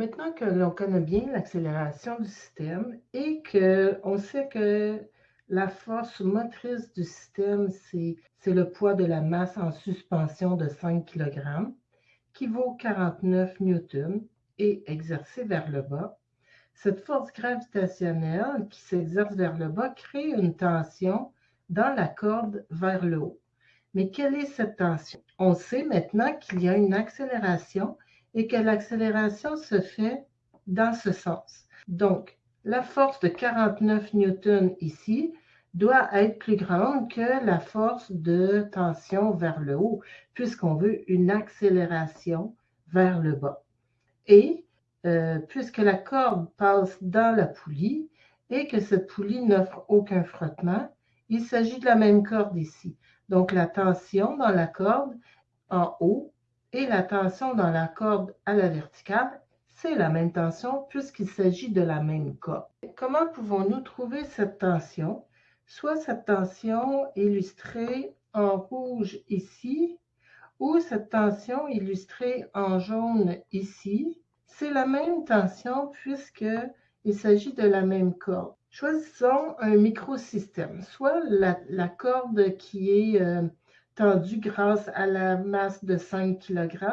Maintenant que l'on connaît bien l'accélération du système et qu'on sait que la force motrice du système, c'est le poids de la masse en suspension de 5 kg, qui vaut 49 newtons et exercée vers le bas. Cette force gravitationnelle qui s'exerce vers le bas crée une tension dans la corde vers le haut. Mais quelle est cette tension? On sait maintenant qu'il y a une accélération et que l'accélération se fait dans ce sens. Donc, la force de 49 newtons ici doit être plus grande que la force de tension vers le haut, puisqu'on veut une accélération vers le bas. Et euh, puisque la corde passe dans la poulie et que cette poulie n'offre aucun frottement, il s'agit de la même corde ici. Donc la tension dans la corde en haut et la tension dans la corde à la verticale, c'est la même tension puisqu'il s'agit de la même corde. Comment pouvons-nous trouver cette tension? Soit cette tension illustrée en rouge ici, ou cette tension illustrée en jaune ici, c'est la même tension puisqu'il s'agit de la même corde. Choisissons un microsystème, soit la, corde qui est euh, grâce à la masse de 5 kg,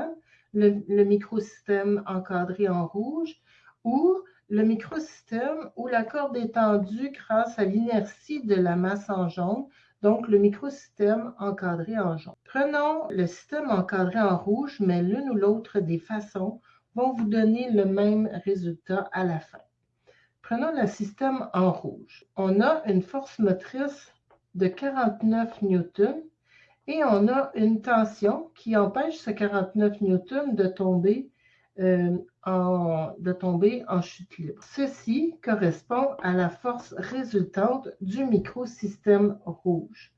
le, le microsystème encadré en rouge, ou le microsystème où la corde est tendue grâce à l'inertie de la masse en jaune, donc le microsystème encadré en jaune. Prenons le système encadré en rouge, mais l'une ou l'autre des façons vont vous donner le même résultat à la fin. Prenons le système en rouge. On a une force motrice de 49 newtons et on a une tension qui empêche ce 49 newtons de tomber, euh, en, de tomber en chute libre. Ceci correspond à la force résultante du microsystème rouge.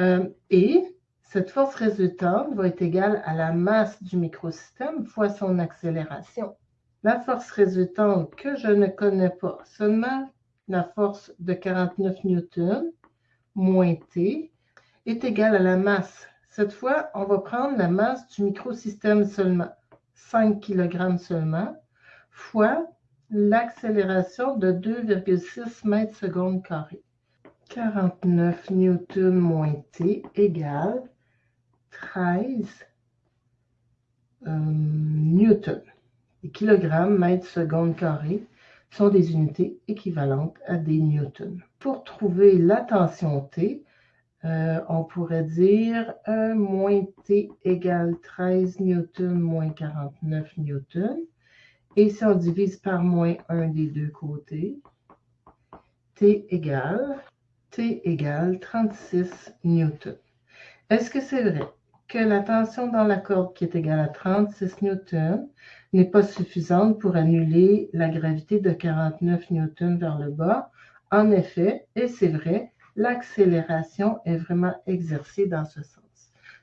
Euh, et cette force résultante va être égale à la masse du microsystème fois son accélération. La force résultante que je ne connais pas, seulement la force de 49 newtons moins T est égale à la masse. Cette fois, on va prendre la masse du microsystème seulement, 5 kg seulement, fois l'accélération de 2,6 mètres secondes carré. 49 newtons moins T égale 13 euh, newtons. Les kilogrammes, mètres, secondes carrés sont des unités équivalentes à des newtons. Pour trouver la tension T, euh, on pourrait dire 1 moins T égale 13 newtons moins 49 newtons. Et si on divise par moins 1 des deux côtés, T égale, T égale 36 newtons. Est-ce que c'est vrai? que la tension dans la corde qui est égale à 36 newtons n'est pas suffisante pour annuler la gravité de 49 newtons vers le bas? En effet, et c'est vrai, l'accélération est vraiment exercée dans ce sens.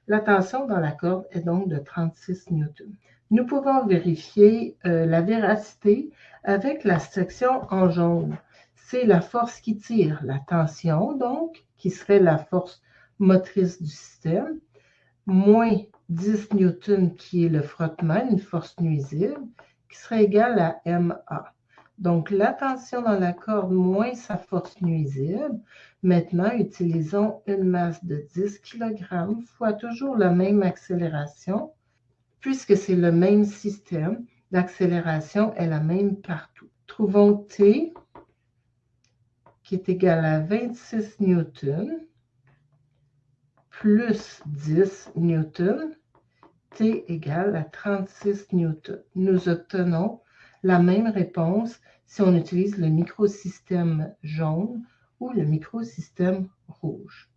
La tension dans la corde est donc de 36 newtons. Nous pouvons vérifier euh, la véracité avec la section en jaune. C'est la force qui tire, la tension donc, qui serait la force motrice du système, moins 10 newtons qui est le frottement, une force nuisible, qui serait égale à MA. Donc, la tension dans la corde moins sa force nuisible. Maintenant, utilisons une masse de 10 kg fois toujours la même accélération. Puisque c'est le même système, l'accélération est la même partout. Trouvons T qui est égal à 26 newtons plus 10 newtons, T égale à 36 newtons. Nous obtenons la même réponse si on utilise le microsystème jaune ou le microsystème rouge.